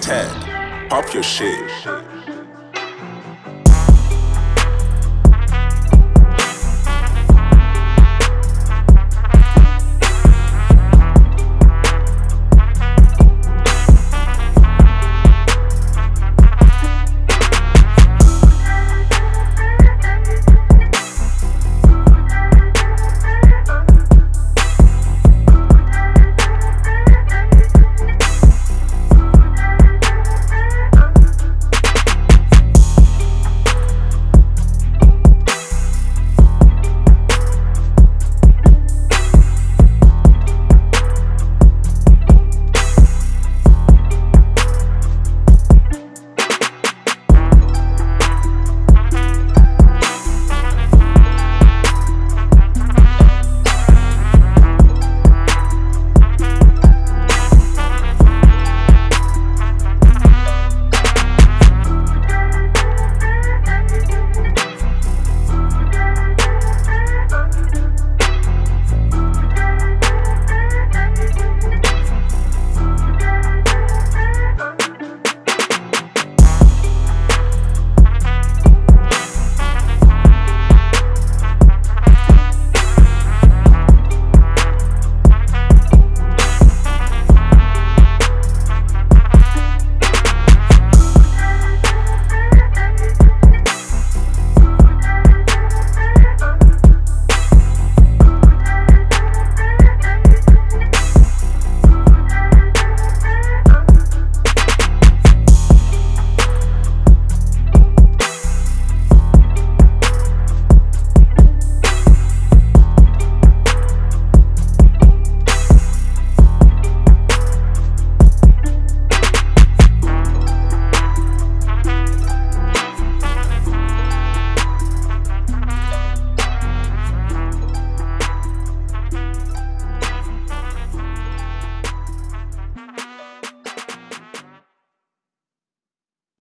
Ted, pop your shit.